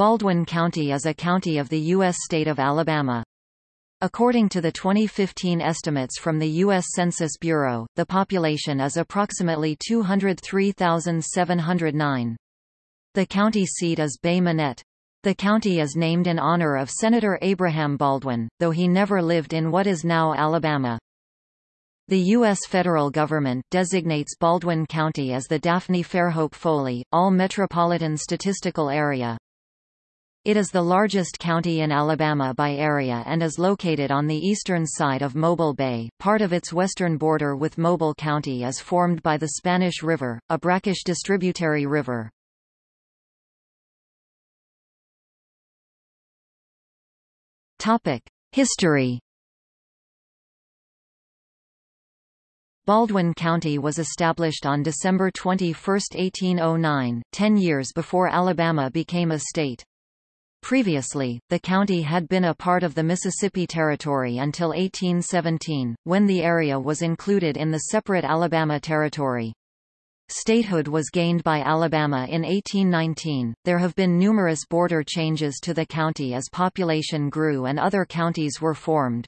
Baldwin County is a county of the U.S. state of Alabama. According to the 2015 estimates from the U.S. Census Bureau, the population is approximately 203,709. The county seat is Bay Minette. The county is named in honor of Senator Abraham Baldwin, though he never lived in what is now Alabama. The U.S. federal government designates Baldwin County as the Daphne Fairhope Foley, All Metropolitan Statistical Area. It is the largest county in Alabama by area and is located on the eastern side of Mobile Bay. Part of its western border with Mobile County is formed by the Spanish River, a brackish distributary river. Topic: History Baldwin County was established on December 21, 1809, ten years before Alabama became a state. Previously, the county had been a part of the Mississippi Territory until 1817, when the area was included in the separate Alabama Territory. Statehood was gained by Alabama in 1819. There have been numerous border changes to the county as population grew and other counties were formed.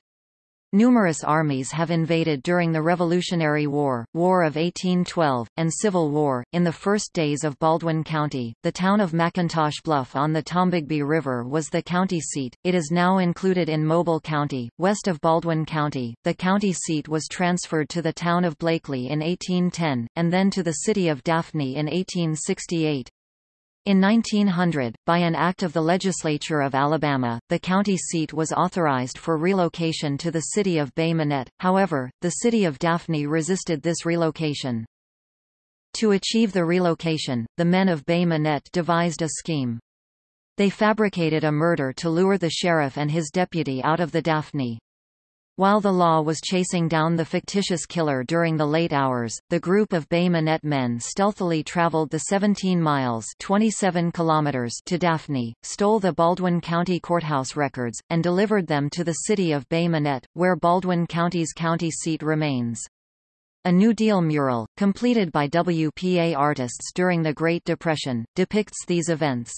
Numerous armies have invaded during the Revolutionary War, War of 1812, and Civil War. In the first days of Baldwin County, the town of McIntosh Bluff on the Tombigbee River was the county seat. It is now included in Mobile County, west of Baldwin County. The county seat was transferred to the town of Blakely in 1810, and then to the city of Daphne in 1868. In 1900, by an act of the legislature of Alabama, the county seat was authorized for relocation to the city of Bay Minette, however, the city of Daphne resisted this relocation. To achieve the relocation, the men of Bay Minette devised a scheme. They fabricated a murder to lure the sheriff and his deputy out of the Daphne. While the law was chasing down the fictitious killer during the late hours, the group of Bay Minette men stealthily traveled the 17 miles 27 kilometers to Daphne, stole the Baldwin County Courthouse records, and delivered them to the city of Bay Minette, where Baldwin County's county seat remains. A New Deal mural, completed by WPA artists during the Great Depression, depicts these events.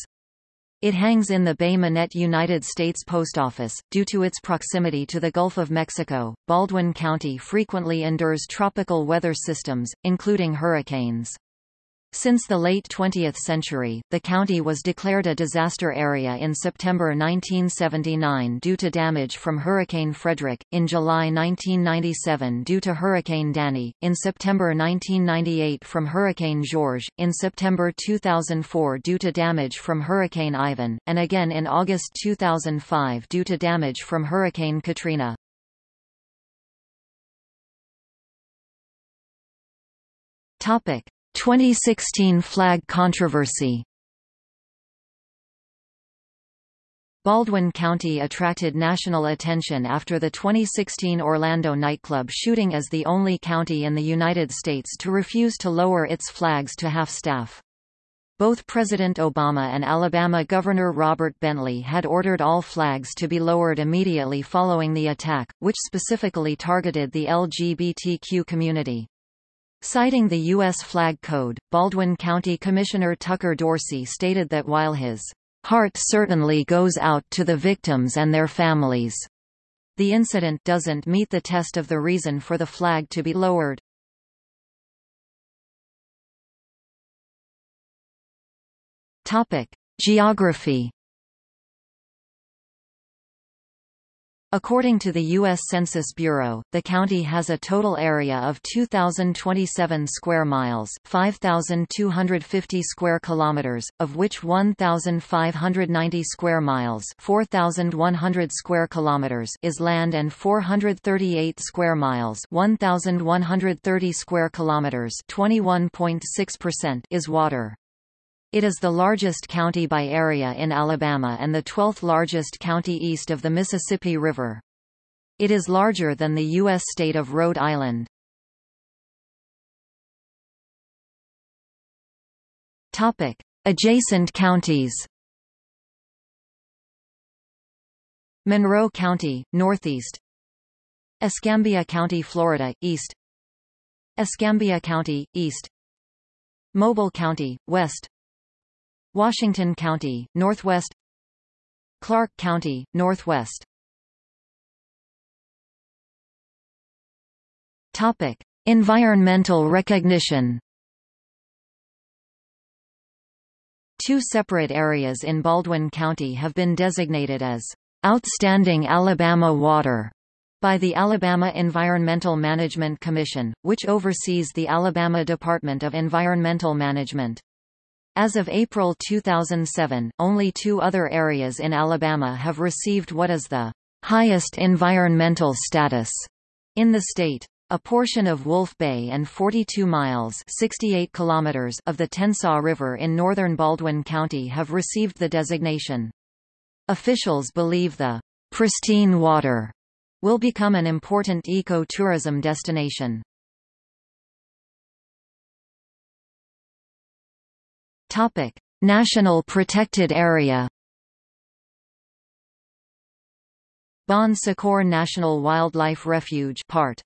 It hangs in the Bay Minette United States Post Office. Due to its proximity to the Gulf of Mexico, Baldwin County frequently endures tropical weather systems, including hurricanes. Since the late 20th century, the county was declared a disaster area in September 1979 due to damage from Hurricane Frederic, in July 1997 due to Hurricane Danny, in September 1998 from Hurricane Georges, in September 2004 due to damage from Hurricane Ivan, and again in August 2005 due to damage from Hurricane Katrina. Topic. 2016 flag controversy Baldwin County attracted national attention after the 2016 Orlando nightclub shooting as the only county in the United States to refuse to lower its flags to half-staff. Both President Obama and Alabama Governor Robert Bentley had ordered all flags to be lowered immediately following the attack, which specifically targeted the LGBTQ community. Citing the U.S. Flag Code, Baldwin County Commissioner Tucker Dorsey stated that while his heart certainly goes out to the victims and their families, the incident doesn't meet the test of the reason for the flag to be lowered. Topic: Geography According to the U.S. Census Bureau, the county has a total area of 2,027 square miles 5,250 square kilometers, of which 1,590 square miles 4,100 square kilometers is land and 438 square miles 1,130 square kilometers 21.6% is water. It is the largest county by area in Alabama and the 12th largest county east of the Mississippi River. It is larger than the U.S. state of Rhode Island. Topic. Adjacent counties Monroe County, northeast Escambia County, Florida, east Escambia County, east Mobile County, west Washington County, Northwest Clark County, Northwest. Topic: Environmental recognition. Two separate areas in Baldwin County have been designated as outstanding Alabama water by the Alabama Environmental Management Commission, which oversees the Alabama Department of Environmental Management. As of April 2007, only two other areas in Alabama have received what is the highest environmental status in the state. A portion of Wolf Bay and 42 miles 68 kilometers of the Tensaw River in northern Baldwin County have received the designation. Officials believe the pristine water will become an important eco-tourism destination. Topic: National Protected Area Bon Secours National Wildlife Refuge part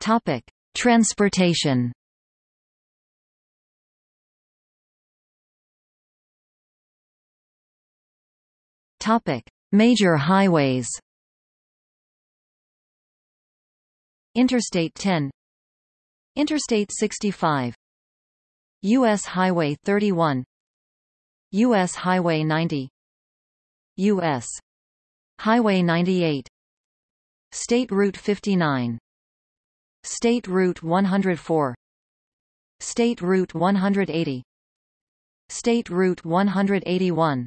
Topic: Transportation. Topic: Major highways. Interstate 10 Interstate 65 US Highway 31 US Highway 90 US Highway 98 State Route 59 State Route 104 State Route 180 State Route 181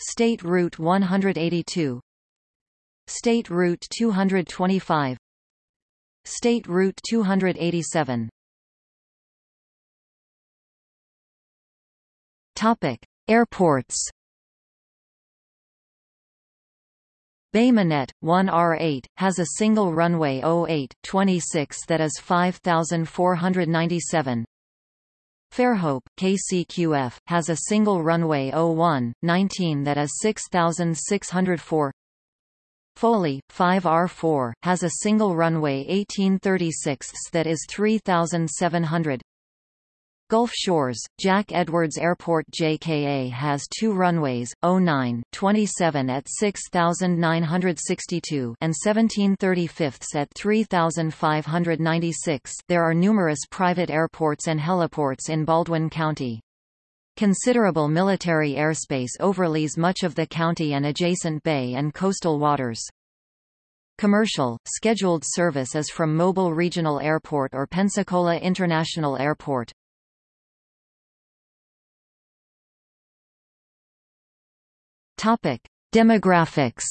State Route 182 State Route 225 State Route 287 Topic: Airports Bay Minette, 1R8, has a single runway 08-26 that is 5,497. Fairhope, KCQF, has a single runway 01-19 that is 6,604. Foley, 5R4, has a single runway 1836 that is 3,700. Gulf Shores, Jack Edwards Airport JKA has two runways, 09, 27 at 6,962 and 1735 at 3,596 there are numerous private airports and heliports in Baldwin County. Considerable military airspace overlays much of the county and adjacent bay and coastal waters. Commercial, scheduled service is from Mobile Regional Airport or Pensacola International Airport. Topic: Demographics.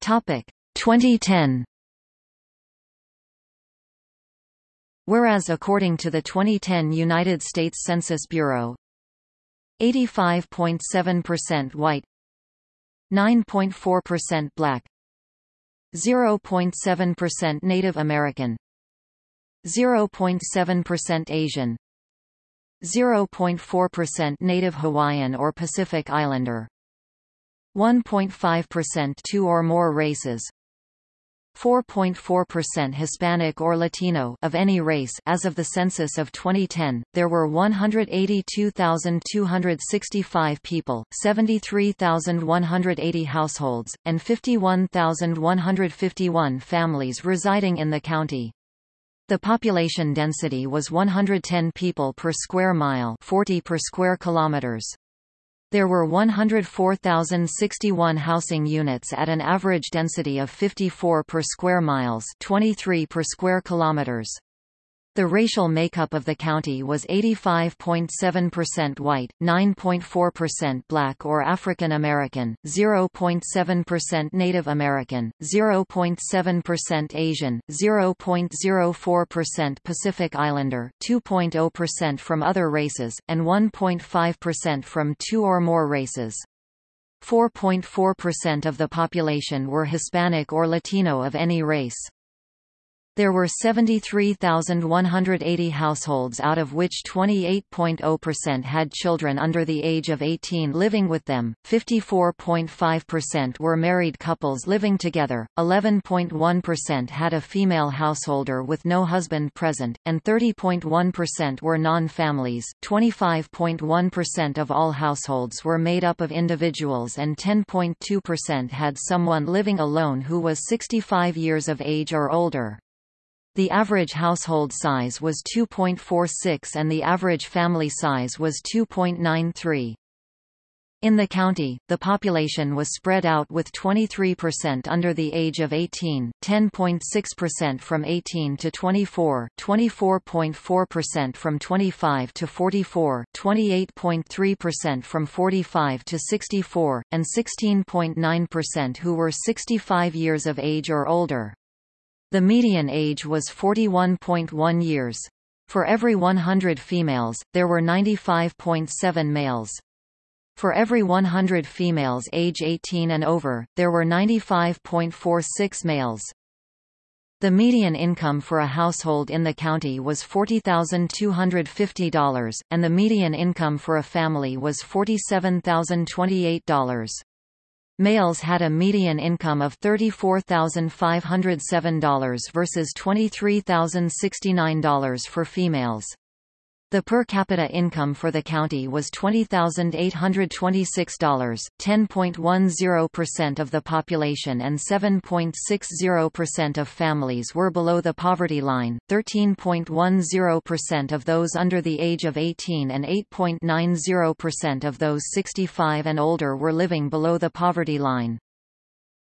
Topic: 2010. Whereas according to the 2010 United States Census Bureau, 85.7% white, 9.4% black, 0.7% Native American, 0.7% Asian 0.4% Native Hawaiian or Pacific Islander 1.5% two or more races 4.4% Hispanic or Latino of any race as of the census of 2010 there were 182,265 people 73,180 households and 51,151 families residing in the county the population density was 110 people per square mile 40 per square kilometers. There were 104,061 housing units at an average density of 54 per square miles 23 per square kilometers. The racial makeup of the county was 85.7% white, 9.4% black or African American, 0.7% Native American, 0.7% Asian, 0.04% Pacific Islander, 2.0% from other races, and 1.5% from two or more races. 4.4% of the population were Hispanic or Latino of any race. There were 73,180 households out of which 28.0% had children under the age of 18 living with them, 54.5% were married couples living together, 11.1% had a female householder with no husband present, and 30.1% were non-families. 25.1% of all households were made up of individuals and 10.2% had someone living alone who was 65 years of age or older. The average household size was 2.46 and the average family size was 2.93. In the county, the population was spread out with 23% under the age of 18, 10.6% from 18 to 24, 24.4% from 25 to 44, 28.3% from 45 to 64, and 16.9% who were 65 years of age or older. The median age was 41.1 years. For every 100 females, there were 95.7 males. For every 100 females age 18 and over, there were 95.46 males. The median income for a household in the county was $40,250, and the median income for a family was $47,028. Males had a median income of $34,507 versus $23,069 for females. The per capita income for the county was $20,826, 10.10% of the population and 7.60% of families were below the poverty line, 13.10% of those under the age of 18 and 8.90% of those 65 and older were living below the poverty line.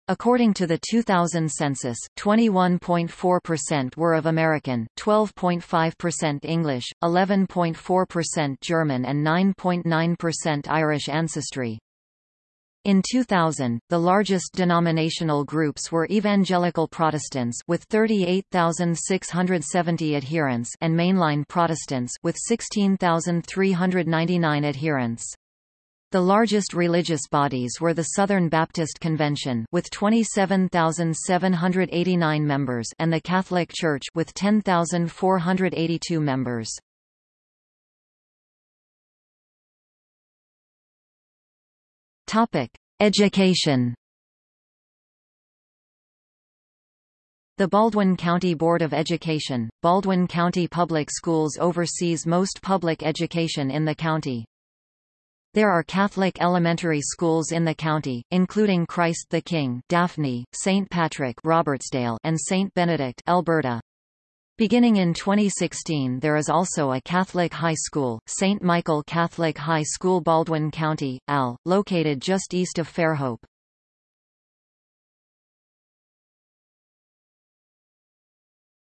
According to the 2000 census, 21.4% were of American, 12.5% English, 11.4% German and 9.9% Irish ancestry. In 2000, the largest denominational groups were Evangelical Protestants with 38,670 adherents and Mainline Protestants with 16,399 adherents. The largest religious bodies were the Southern Baptist Convention with 27,789 members and the Catholic Church with 10,482 members. Topic: Education. The Baldwin County Board of Education, Baldwin County Public Schools oversees most public education in the county. There are Catholic elementary schools in the county, including Christ the King, Daphne, St. Patrick, Robertsdale, and St. Benedict, Elberta. Beginning in 2016 there is also a Catholic high school, St. Michael Catholic High School Baldwin County, AL, located just east of Fairhope.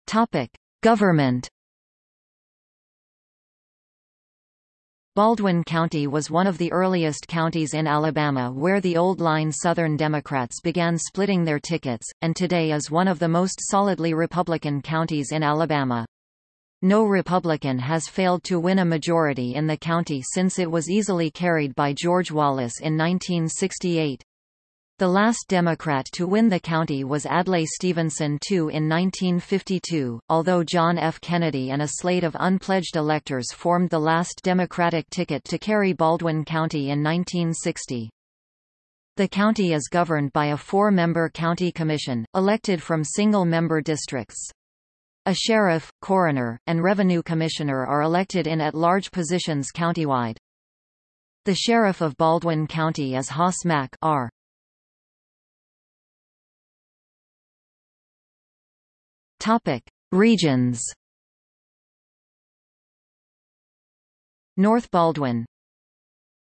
Topic. Government Baldwin County was one of the earliest counties in Alabama where the Old Line Southern Democrats began splitting their tickets, and today is one of the most solidly Republican counties in Alabama. No Republican has failed to win a majority in the county since it was easily carried by George Wallace in 1968. The last Democrat to win the county was Adlai Stevenson II in 1952, although John F. Kennedy and a slate of unpledged electors formed the last Democratic ticket to carry Baldwin County in 1960. The county is governed by a four-member county commission, elected from single-member districts. A sheriff, coroner, and revenue commissioner are elected in at-large positions countywide. The sheriff of Baldwin County is Hoss Mack R. Topic: Regions. North Baldwin,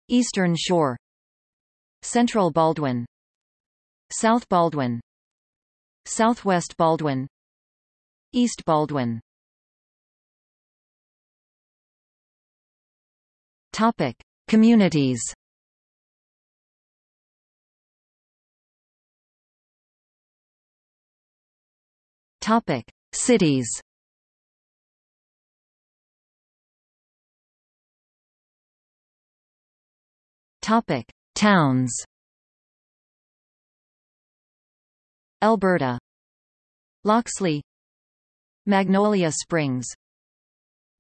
Eastern Shore, Central Baldwin, South Baldwin, Southwest Baldwin, East Baldwin. Topic: Communities. Topic: Cities. Topic: Towns. Elberta. Loxley Magnolia Springs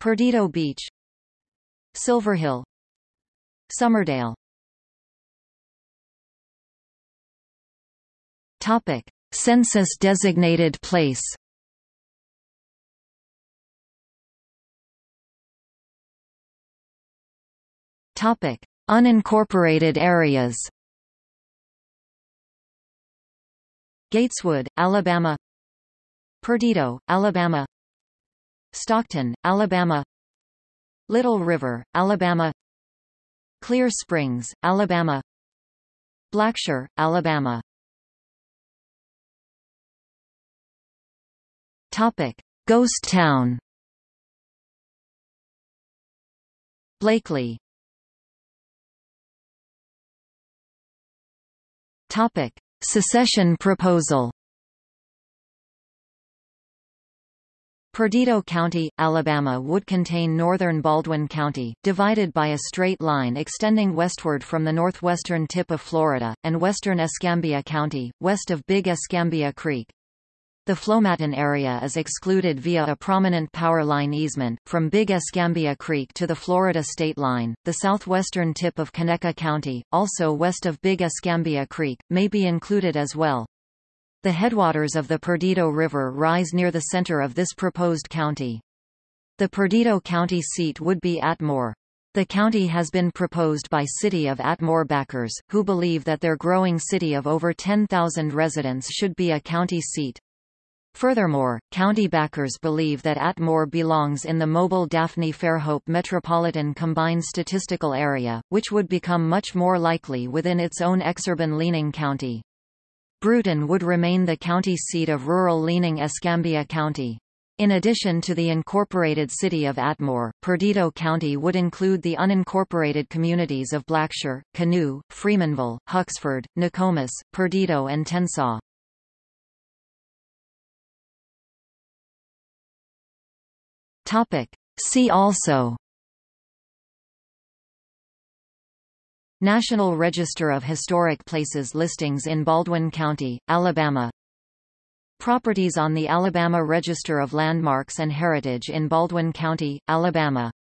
Perdido Beach Silverhill. Summerdale Topic. Census-designated place Topic: Unincorporated areas. Gateswood, Alabama. Perdido, Alabama. Stockton, Alabama. Little River, Alabama. Clear Springs, Alabama. Blacksher, Alabama. Topic: Ghost Town. Blakely Topic: Secession proposal. Perdido County, Alabama would contain northern Baldwin County, divided by a straight line extending westward from the northwestern tip of Florida, and western Escambia County, west of Big Escambia Creek. The Flomaton area is excluded via a prominent power line easement, from Big Escambia Creek to the Florida state line. The southwestern tip of Conecuh County, also west of Big Escambia Creek, may be included as well. The headwaters of the Perdido River rise near the center of this proposed county. The Perdido County seat would be Atmore. The county has been proposed by City of Atmore backers, who believe that their growing city of over 10,000 residents should be a county seat. Furthermore, county backers believe that Atmore belongs in the mobile Daphne-Fairhope Metropolitan Combined Statistical Area, which would become much more likely within its own exurban-leaning county. Brewton would remain the county seat of rural-leaning Escambia County. In addition to the incorporated city of Atmore, Perdido County would include the unincorporated communities of Blacksher, Canoe, Freemanville, Huxford, Nokomis, Perdido and Tensaw. Topic. See also. National Register of Historic Places listings in Baldwin County, Alabama. Properties on the Alabama Register of Landmarks and Heritage in Baldwin County, Alabama